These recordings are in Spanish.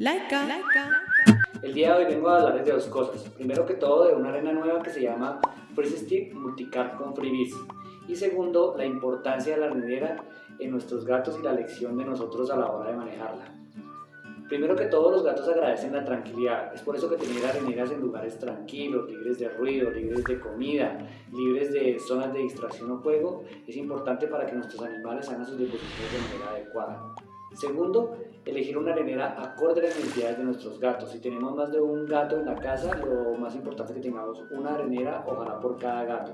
Laika. El día de hoy vengo a hablarles de dos cosas. Primero que todo, de una arena nueva que se llama Freeze Stick Multicar con Freebies. Y segundo, la importancia de la arenera en nuestros gatos y la lección de nosotros a la hora de manejarla. Primero que todo, los gatos agradecen la tranquilidad. Es por eso que tener areneras en lugares tranquilos, libres de ruido, libres de comida, libres de zonas de distracción o juego, es importante para que nuestros animales hagan sus deposiciones de manera adecuada. Segundo, elegir una arenera acorde a las necesidades de nuestros gatos. Si tenemos más de un gato en la casa, lo más importante es que tengamos una arenera, ojalá por cada gato.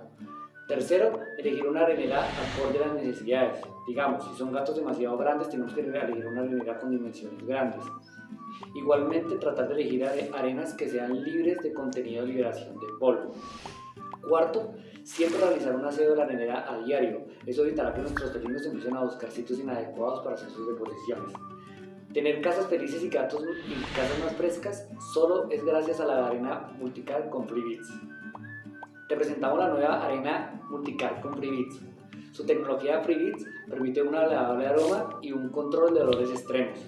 Tercero, elegir una arenera acorde a las necesidades. Digamos, si son gatos demasiado grandes, tenemos que elegir una arenera con dimensiones grandes. Igualmente, tratar de elegir arenas que sean libres de contenido de liberación de polvo. Cuarto, siempre realizar un aseo de la a diario. Eso evitará que nuestros felinos empiecen a buscar sitios inadecuados para hacer sus deposiciones. Tener casas felices y gatos y casas más frescas solo es gracias a la arena Multicar con FreeBeats. Te presentamos la nueva arena Multicar con FreeBeats. Su tecnología FreeBeats permite un agradable aroma y un control de dolores extremos.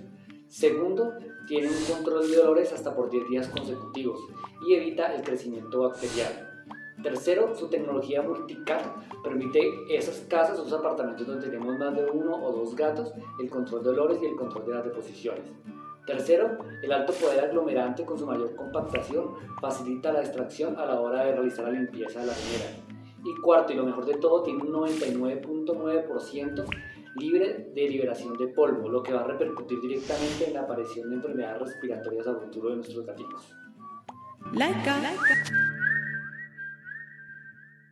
Segundo, tiene un control de dolores hasta por 10 días consecutivos y evita el crecimiento bacterial. Tercero, su tecnología multicat permite esas casas, esos apartamentos donde tenemos más de uno o dos gatos, el control de olores y el control de las deposiciones. Tercero, el alto poder aglomerante con su mayor compactación facilita la extracción a la hora de realizar la limpieza de la bañera. Y cuarto, y lo mejor de todo, tiene un 99.9% libre de liberación de polvo, lo que va a repercutir directamente en la aparición de enfermedades respiratorias a futuro de nuestros gatitos. Like, like.